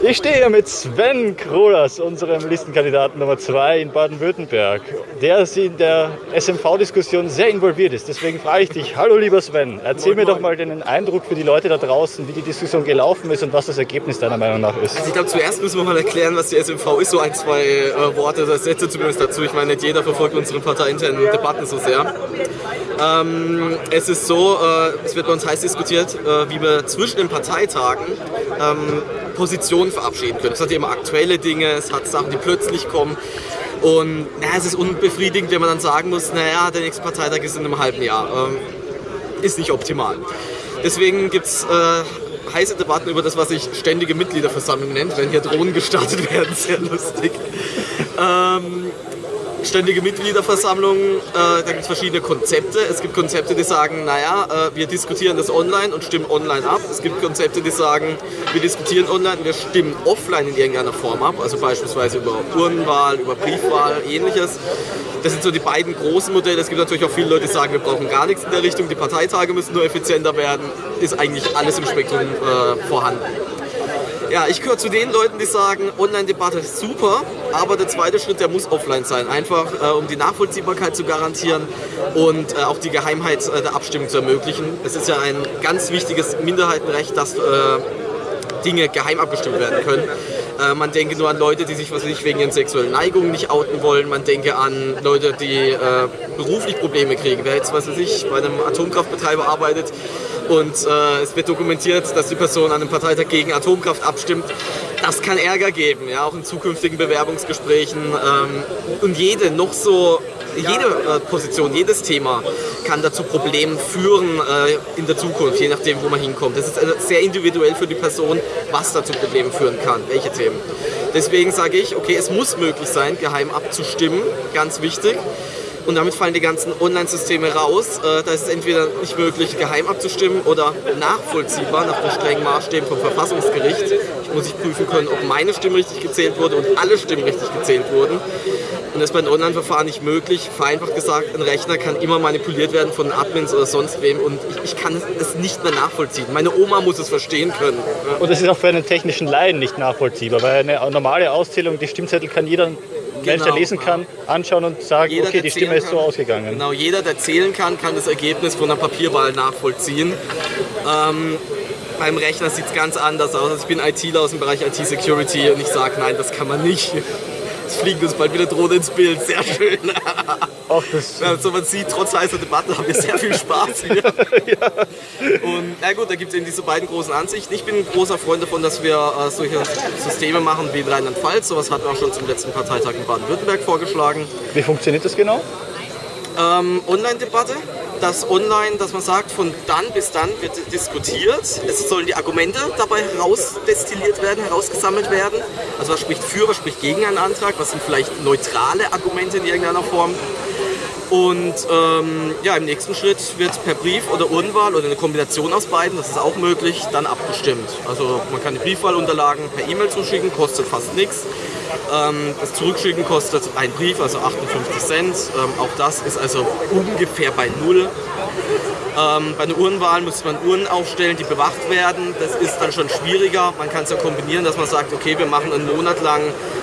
Ich stehe hier mit Sven Krolas, unserem Listenkandidaten Nummer 2 in Baden-Württemberg, der in der SMV-Diskussion sehr involviert ist. Deswegen frage ich dich, hallo lieber Sven, erzähl mir doch mal den Eindruck für die Leute da draußen, wie die Diskussion gelaufen ist und was das Ergebnis deiner Meinung nach ist. Also ich glaube, zuerst müssen wir mal erklären, was die SMV ist, so ein, zwei äh, Worte, das Sätze zumindest dazu. Ich meine, nicht jeder verfolgt unsere parteiinternen Debatten so sehr. Ähm, es ist so, äh, es wird bei uns heiß diskutiert, äh, wie wir zwischen den Parteitagen ähm, Positionen verabschieden können. Es hat immer aktuelle Dinge, es hat Sachen, die plötzlich kommen. Und naja, es ist unbefriedigend, wenn man dann sagen muss, naja, der nächste Parteitag ist in einem halben Jahr. Ähm, ist nicht optimal. Deswegen gibt es äh, heiße Debatten über das, was sich ständige Mitgliederversammlung nennt, wenn hier Drohnen gestartet werden, sehr lustig. Ähm, ständige Mitgliederversammlung, äh, da gibt es verschiedene Konzepte. Es gibt Konzepte, die sagen, naja, äh, wir diskutieren das online und stimmen online ab. Es gibt Konzepte, die sagen, wir diskutieren online und wir stimmen offline in irgendeiner Form ab, also beispielsweise über Urnenwahl, über Briefwahl, ähnliches. Das sind so die beiden großen Modelle. Es gibt natürlich auch viele Leute, die sagen, wir brauchen gar nichts in der Richtung, die Parteitage müssen nur effizienter werden. Ist eigentlich alles im Spektrum äh, vorhanden. Ja, ich gehöre zu den Leuten, die sagen, Online-Debatte ist super, aber der zweite Schritt, der muss offline sein. Einfach, äh, um die Nachvollziehbarkeit zu garantieren und äh, auch die Geheimheit äh, der Abstimmung zu ermöglichen. Es ist ja ein ganz wichtiges Minderheitenrecht, dass äh, Dinge geheim abgestimmt werden können. Äh, man denke nur an Leute, die sich was nicht wegen ihren sexuellen Neigungen nicht outen wollen. Man denke an Leute, die äh, beruflich Probleme kriegen. Wer jetzt, was weiß ich, bei einem Atomkraftbetreiber arbeitet und äh, es wird dokumentiert, dass die Person an einem Parteitag gegen Atomkraft abstimmt, das kann Ärger geben, ja, auch in zukünftigen Bewerbungsgesprächen. Ähm, und jede noch so jede äh, Position, jedes Thema kann dazu Problemen führen äh, in der Zukunft, je nachdem, wo man hinkommt. Das ist äh, sehr individuell für die Person, was dazu Problemen führen kann, welche Themen. Deswegen sage ich, okay, es muss möglich sein, geheim abzustimmen, ganz wichtig. Und damit fallen die ganzen Online-Systeme raus. Äh, da ist es entweder nicht möglich, geheim abzustimmen oder nachvollziehbar nach den strengen Maßstäben vom Verfassungsgericht. Ich muss ich prüfen können, ob meine Stimme richtig gezählt wurde und alle Stimmen richtig gezählt wurden. Und das ist bei einem Online-Verfahren nicht möglich. Vereinfacht gesagt, ein Rechner kann immer manipuliert werden von Admins oder sonst wem und ich, ich kann es nicht mehr nachvollziehen. Meine Oma muss es verstehen können. Und es ist auch für einen technischen Laien nicht nachvollziehbar, weil eine normale Auszählung, die Stimmzettel kann jeder Mensch, der genau. lesen kann, anschauen und sagen, jeder, okay, die Stimme ist so ausgegangen. Genau, jeder, der zählen kann, kann das Ergebnis von einer Papierwahl nachvollziehen. Ähm, beim Rechner sieht es ganz anders aus. Also ich bin ITler aus dem Bereich IT-Security und ich sage, nein, das kann man nicht. Es fliegt uns bald wieder Drohne ins Bild, sehr schön. Ach, das also man sieht, trotz heißer Debatte haben wir sehr viel Spaß hier. ja. Und na gut, da gibt es eben diese beiden großen Ansichten. Ich bin ein großer Freund davon, dass wir äh, solche Systeme machen wie in Rheinland-Pfalz. Sowas hatten wir auch schon zum letzten Parteitag in Baden-Württemberg vorgeschlagen. Wie funktioniert das genau? Ähm, Online-Debatte dass online, dass man sagt, von dann bis dann wird diskutiert. Es sollen die Argumente dabei herausdestilliert werden, herausgesammelt werden. Also was spricht für, was spricht gegen einen Antrag, was sind vielleicht neutrale Argumente in irgendeiner Form. Und ähm, ja, im nächsten Schritt wird per Brief oder Urnenwahl oder eine Kombination aus beiden, das ist auch möglich, dann abgestimmt. Also man kann die Briefwahlunterlagen per E-Mail zuschicken, kostet fast nichts. Ähm, das Zurückschicken kostet ein Brief, also 58 Cent. Ähm, auch das ist also ungefähr bei Null. Ähm, bei einer Uhrenwahl muss man Uhren aufstellen, die bewacht werden. Das ist dann schon schwieriger. Man kann es ja kombinieren, dass man sagt, okay, wir machen einen Monat lang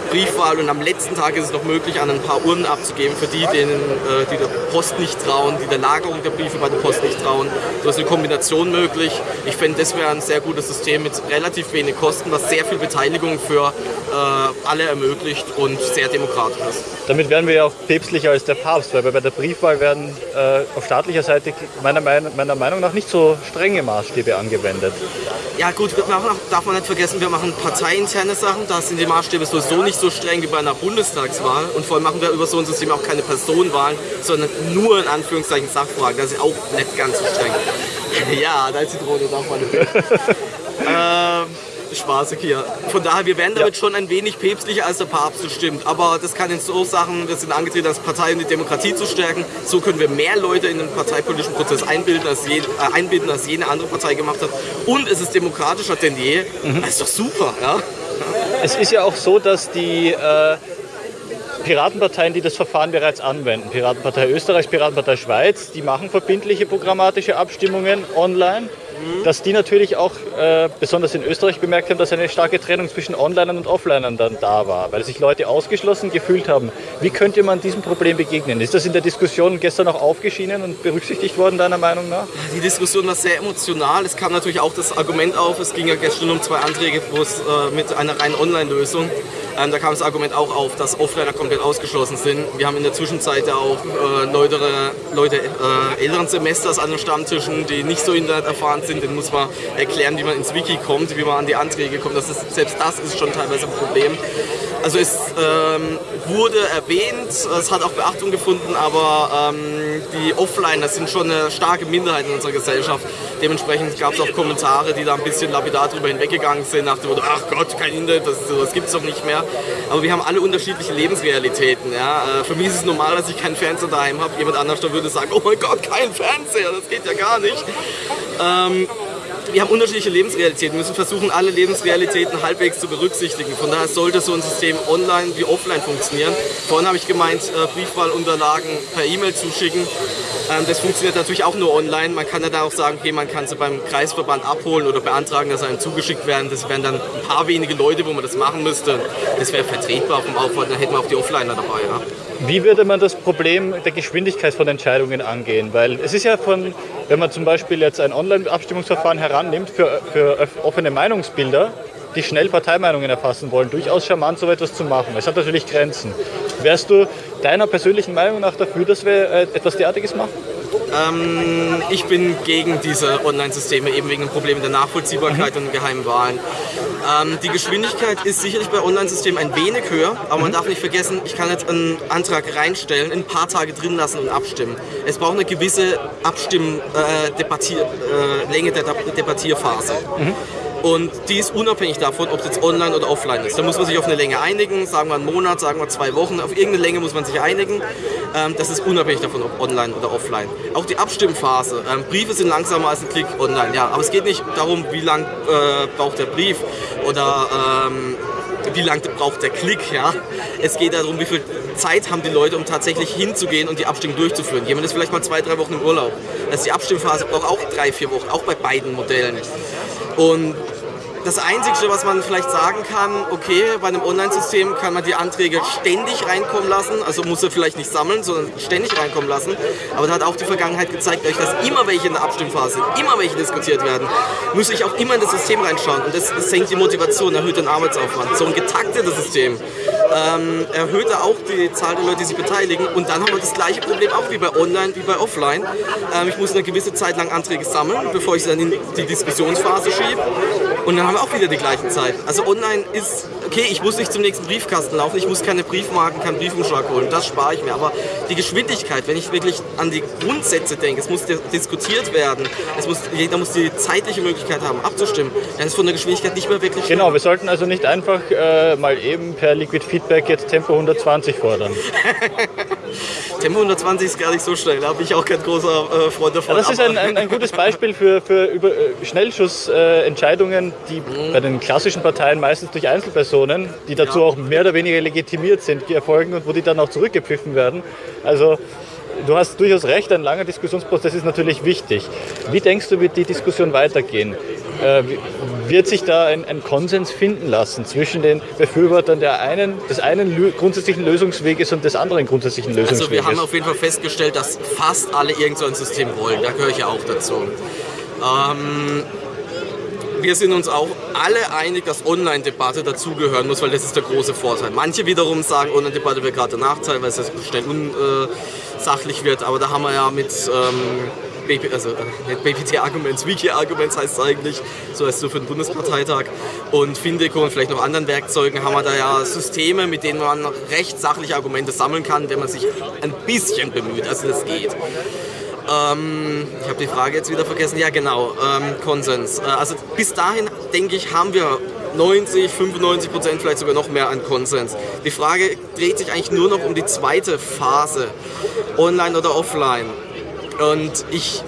Briefwahl und am letzten Tag ist es noch möglich, an ein paar Urnen abzugeben für die, denen, äh, die der Post nicht trauen, die der Lagerung der Briefe bei der Post nicht trauen. So ist eine Kombination möglich. Ich fände, das wäre ein sehr gutes System mit relativ wenig Kosten, was sehr viel Beteiligung für äh, alle ermöglicht und sehr demokratisch ist. Damit wären wir ja auch päpstlicher als der Papst, weil bei der Briefwahl werden äh, auf staatlicher Seite meiner, meiner Meinung nach nicht so strenge Maßstäbe angewendet. Ja gut, darf man nicht vergessen, wir machen parteiinterne Sachen, da sind die Maßstäbe sowieso nicht so streng wie bei einer Bundestagswahl und vor allem machen wir über so ein System auch keine Personenwahlen, sondern nur in Anführungszeichen Sachfragen. Das ist auch nicht ganz so streng. ja, da ist die Drohne, darf man nicht. ähm, Spaß hier. Von daher, wir werden damit ja. schon ein wenig päpstlicher als der Papst, das stimmt. Aber das kann in so Sachen, wir sind angetreten, als Partei und die Demokratie zu stärken. So können wir mehr Leute in den parteipolitischen Prozess einbilden, als, je, äh, einbinden, als jede andere Partei gemacht hat. Und es ist demokratischer denn je. Mhm. Das ist doch super, ja. Es ist ja auch so, dass die äh, Piratenparteien, die das Verfahren bereits anwenden, Piratenpartei Österreich, Piratenpartei Schweiz, die machen verbindliche programmatische Abstimmungen online. Dass die natürlich auch äh, besonders in Österreich bemerkt haben, dass eine starke Trennung zwischen Onlinern und Offlinern dann da war, weil sich Leute ausgeschlossen gefühlt haben. Wie könnte man diesem Problem begegnen? Ist das in der Diskussion gestern auch aufgeschienen und berücksichtigt worden, deiner Meinung nach? Die Diskussion war sehr emotional. Es kam natürlich auch das Argument auf, es ging ja gestern um zwei Anträge, äh, mit einer reinen Online-Lösung ähm, da kam das Argument auch auf, dass Offliner komplett ausgeschlossen sind. Wir haben in der Zwischenzeit ja auch äh, Leute, Leute äh, älteren Semesters an den Stammtischen, die nicht so internet erfahren sind. Den muss man erklären, wie man ins Wiki kommt, wie man an die Anträge kommt. Das ist, selbst das ist schon teilweise ein Problem. Also es ähm, wurde erwähnt, es hat auch Beachtung gefunden, aber ähm, die Offliner sind schon eine starke Minderheit in unserer Gesellschaft. Dementsprechend gab es auch Kommentare, die da ein bisschen lapidar drüber hinweggegangen sind, nach dem Motto, ach Gott, kein Internet, das, das gibt es doch nicht mehr. Aber wir haben alle unterschiedliche Lebensrealitäten. Ja? Äh, für mich ist es normal, dass ich keinen Fernseher daheim habe. Jemand anders würde sagen, oh mein Gott, kein Fernseher, das geht ja gar nicht. Ähm, wir haben unterschiedliche Lebensrealitäten. Wir müssen versuchen, alle Lebensrealitäten halbwegs zu berücksichtigen. Von daher sollte so ein System online wie offline funktionieren. Vorhin habe ich gemeint, äh, Briefwahlunterlagen per E-Mail zuschicken. Ähm, das funktioniert natürlich auch nur online. Man kann ja da auch sagen, okay, man kann sie beim Kreisverband abholen oder beantragen, dass einem zugeschickt werden. Das wären dann ein paar wenige Leute, wo man das machen müsste. Das wäre vertretbar vom Aufwand, dann hätten wir auch die Offliner dabei. Ja. Wie würde man das Problem der Geschwindigkeit von Entscheidungen angehen? Weil es ist ja von, wenn man zum Beispiel jetzt ein Online-Abstimmungsverfahren herannimmt für, für offene Meinungsbilder, die schnell Parteimeinungen erfassen wollen, durchaus charmant, so etwas zu machen. Es hat natürlich Grenzen. Wärst du deiner persönlichen Meinung nach dafür, dass wir äh, etwas derartiges machen? Ähm, ich bin gegen diese Online-Systeme, eben wegen dem Problem der Nachvollziehbarkeit mhm. und geheimen Wahlen. Ähm, die Geschwindigkeit ist sicherlich bei Online-Systemen ein wenig höher, aber mhm. man darf nicht vergessen, ich kann jetzt einen Antrag reinstellen, ein paar Tage drin lassen und abstimmen. Es braucht eine gewisse Abstimm, äh, Debattier, äh, Länge der Debattierphase. Mhm. Und die ist unabhängig davon, ob es jetzt online oder offline ist. Da muss man sich auf eine Länge einigen, sagen wir einen Monat, sagen wir zwei Wochen. Auf irgendeine Länge muss man sich einigen. Ähm, das ist unabhängig davon, ob online oder offline. Auch die Abstimmphase. Ähm, Briefe sind langsamer als ein Klick online, ja. Aber es geht nicht darum, wie lang äh, braucht der Brief oder ähm, wie lange braucht der Klick. Ja? Es geht darum, wie viel Zeit haben die Leute, um tatsächlich hinzugehen und die Abstimmung durchzuführen. Jemand ist vielleicht mal zwei, drei Wochen im Urlaub. Also die Abstimmphase braucht auch drei, vier Wochen, auch bei beiden Modellen. Und das Einzige, was man vielleicht sagen kann, okay, bei einem Online-System kann man die Anträge ständig reinkommen lassen, also muss er vielleicht nicht sammeln, sondern ständig reinkommen lassen. Aber da hat auch die Vergangenheit gezeigt, dass immer welche in der Abstimmphase immer welche diskutiert werden, muss ich auch immer in das System reinschauen und das, senkt die Motivation, erhöht den Arbeitsaufwand. So ein getaktetes System ähm, erhöht auch die Zahl der Leute, die sich beteiligen und dann haben wir das gleiche Problem auch wie bei Online, wie bei Offline. Ähm, ich muss eine gewisse Zeit lang Anträge sammeln, bevor ich sie dann in die Diskussionsphase schiebe und dann haben wir auch wieder die gleichen Zeiten. Also online ist, okay, ich muss nicht zum nächsten Briefkasten laufen, ich muss keine Briefmarken, keinen Briefumschlag holen, das spare ich mir. Aber die Geschwindigkeit, wenn ich wirklich an die Grundsätze denke, es muss diskutiert werden, es muss, jeder muss die zeitliche Möglichkeit haben, abzustimmen, dann ist von der Geschwindigkeit nicht mehr wirklich. Genau, wir sollten also nicht einfach äh, mal eben per Liquid Feedback jetzt Tempo 120 fordern. Tempo 120 ist gar nicht so schnell, da bin ich auch kein großer äh, Freund davon. Ja, das ist ein, ein, ein, gutes Beispiel für, für über, äh, Schnellschussentscheidungen, äh, die mhm. bei den klassischen Parteien meistens durch Einzelpersonen, die dazu auch mehr oder weniger legitimiert sind, erfolgen und wo die dann auch zurückgepfiffen werden. Also du hast durchaus recht, ein langer Diskussionsprozess ist natürlich wichtig. Wie denkst du, wird die Diskussion weitergehen? Äh, wird sich da ein, ein, Konsens finden lassen zwischen den Befürwortern der einen, des einen grundsätzlichen Lösungsweges und des anderen grundsätzlichen Lösungsweges? Also wir haben auf jeden Fall festgestellt, dass fast alle irgend so ein System wollen. Da gehöre ich ja auch dazu. Ähm, wir sind uns auch alle einig, dass Online-Debatte dazugehören muss, weil das ist der große Vorteil. Manche wiederum sagen, Online-Debatte wäre gerade der Nachteil, weil es schnell unsachlich wird. Aber da haben wir ja mit ähm, also äh, BPT-Arguments, Wiki-Arguments heißt es eigentlich, so heißt es so für den Bundesparteitag. Und Findeco und vielleicht noch anderen Werkzeugen haben wir da ja Systeme, mit denen man recht sachliche Argumente sammeln kann, wenn man sich ein bisschen bemüht. Also das geht. Ähm, ich habe die Frage jetzt wieder vergessen. Ja, genau, ähm, Konsens. Äh, also bis dahin, denke ich, haben wir 90, 95 Prozent, vielleicht sogar noch mehr an Konsens. Die Frage dreht sich eigentlich nur noch um die zweite Phase, online oder offline. Und ich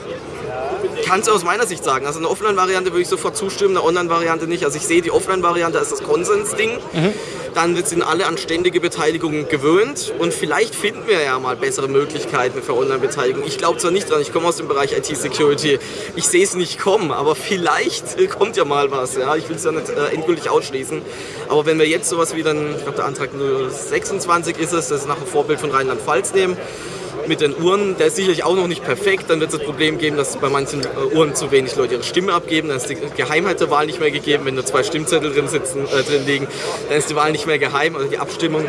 kann es aus meiner Sicht sagen. Also eine Offline-Variante würde ich sofort zustimmen, eine Online-Variante nicht. Also ich sehe die Offline-Variante als das Konsens-Ding. Mhm. Dann sind alle an ständige Beteiligung gewöhnt und vielleicht finden wir ja mal bessere Möglichkeiten für Online-Beteiligung. Ich glaube zwar nicht dran, ich komme aus dem Bereich IT-Security, ich sehe es nicht kommen, aber vielleicht kommt ja mal was. Ja? Ich will es ja nicht äh, endgültig ausschließen. Aber wenn wir jetzt sowas wie dann, ich glaube der Antrag 26 ist es, das ist nach dem Vorbild von Rheinland-Pfalz nehmen, mit den Uhren, der ist sicherlich auch noch nicht perfekt. Dann wird es das Problem geben, dass bei manchen äh, Uhren zu wenig Leute ihre Stimme abgeben. Dann ist die Geheimheit der Wahl nicht mehr gegeben. Wenn da zwei Stimmzettel drin, sitzen, äh, drin liegen, dann ist die Wahl nicht mehr geheim, also die Abstimmung.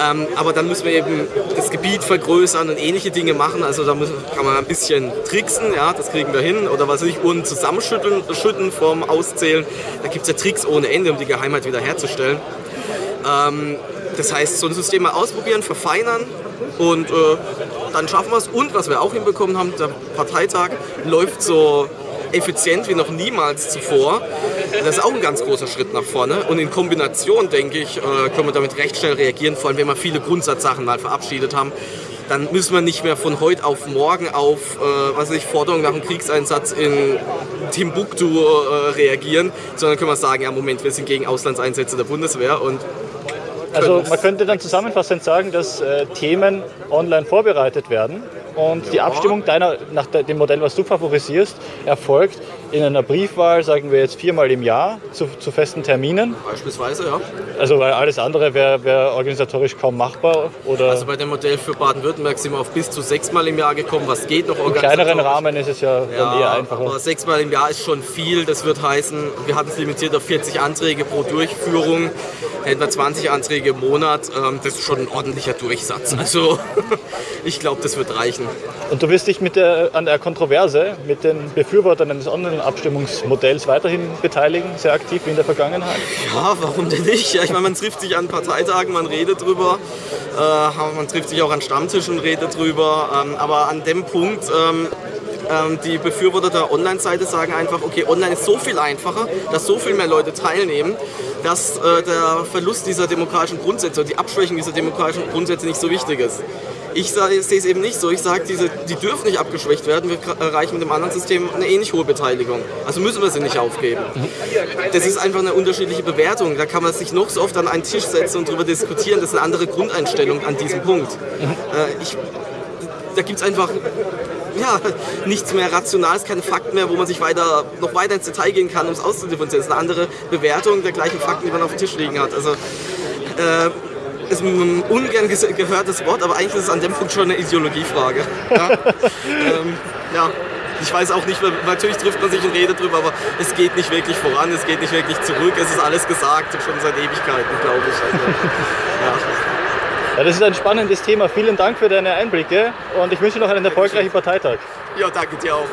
Ähm, aber dann müssen wir eben das Gebiet vergrößern und ähnliche Dinge machen. Also da müssen, kann man ein bisschen tricksen, ja, das kriegen wir hin. Oder was ich, Uhren zusammenschütteln schütten vom Auszählen. Da gibt es ja Tricks ohne Ende, um die Geheimheit wiederherzustellen. Ähm, das heißt, so ein System mal ausprobieren, verfeinern und äh, dann schaffen wir es. Und was wir auch hinbekommen haben, der Parteitag läuft so effizient wie noch niemals zuvor. Das ist auch ein ganz großer Schritt nach vorne. Und in Kombination, denke ich, äh, können wir damit recht schnell reagieren, vor allem wenn wir viele Grundsatzsachen mal verabschiedet haben. Dann müssen wir nicht mehr von heute auf morgen auf äh, was ich, Forderungen nach einem Kriegseinsatz in Timbuktu äh, reagieren, sondern können wir sagen, ja Moment, wir sind gegen Auslandseinsätze der Bundeswehr und also man könnte dann zusammenfassend sagen, dass äh, Themen online vorbereitet werden und die Abstimmung deiner, nach dem Modell, was du favorisierst, erfolgt in einer Briefwahl, sagen wir jetzt viermal im Jahr, zu, zu festen Terminen. Beispielsweise, ja. Also weil alles andere wäre wär organisatorisch kaum machbar. Oder also bei dem Modell für Baden-Württemberg sind wir auf bis zu sechsmal im Jahr gekommen, was geht noch Im kleineren Rahmen ist es ja, ja eher einfacher. Aber sechsmal im Jahr ist schon viel. Das wird heißen, wir hatten es limitiert auf 40 Anträge pro Durchführung. Wir 20 Anträge im Monat. Ähm, das ist schon ein ordentlicher Durchsatz. Also ich glaube, das wird reichen. Und du wirst dich mit der, an der Kontroverse mit den Befürwortern eines Online-Abstimmungsmodells weiterhin beteiligen, sehr aktiv wie in der Vergangenheit? Ja, warum denn nicht? Ja, ich meine, man trifft sich an Parteitagen, man redet drüber, äh, man trifft sich auch an Stammtischen redet drüber. Ähm, aber an dem Punkt, ähm, ähm, die Befürworter der Online-Seite sagen einfach, okay, online ist so viel einfacher, dass so viel mehr Leute teilnehmen, dass äh, der Verlust dieser demokratischen Grundsätze, die Abschwächung dieser demokratischen Grundsätze nicht so wichtig ist. Ich sehe es eben nicht so. Ich sage, die dürfen nicht abgeschwächt werden. Wir erreichen mit dem anderen System eine ähnlich hohe Beteiligung. Also müssen wir sie nicht aufgeben. Das ist einfach eine unterschiedliche Bewertung. Da kann man sich noch so oft an einen Tisch setzen und darüber diskutieren. Das ist eine andere Grundeinstellung an diesem Punkt. Äh, ich, da gibt es einfach ja, nichts mehr Rationales, keine Fakten mehr, wo man sich weiter, noch weiter ins Detail gehen kann, um es auszudifferenzieren. Das ist eine andere Bewertung der gleichen Fakten, die man auf dem Tisch liegen hat. Also, äh, ist ein ungern gehörtes Wort, aber eigentlich ist es an dem Punkt schon eine Ideologiefrage. Ja, ähm, ja. Ich weiß auch nicht, natürlich trifft man sich und redet drüber, aber es geht nicht wirklich voran, es geht nicht wirklich zurück, es ist alles gesagt, schon seit Ewigkeiten, glaube ich. Also, ja. Ja, das ist ein spannendes Thema. Vielen Dank für deine Einblicke und ich wünsche noch einen erfolgreichen Parteitag. Ja, danke dir auch.